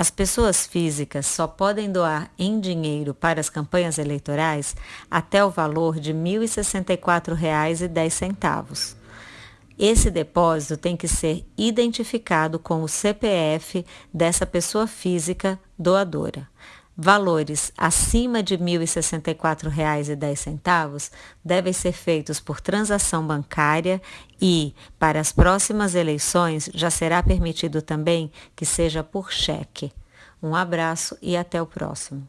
As pessoas físicas só podem doar em dinheiro para as campanhas eleitorais até o valor de R$ 1.064,10. Esse depósito tem que ser identificado com o CPF dessa pessoa física doadora. Valores acima de R$ 1.064,10 devem ser feitos por transação bancária e, para as próximas eleições, já será permitido também que seja por cheque. Um abraço e até o próximo.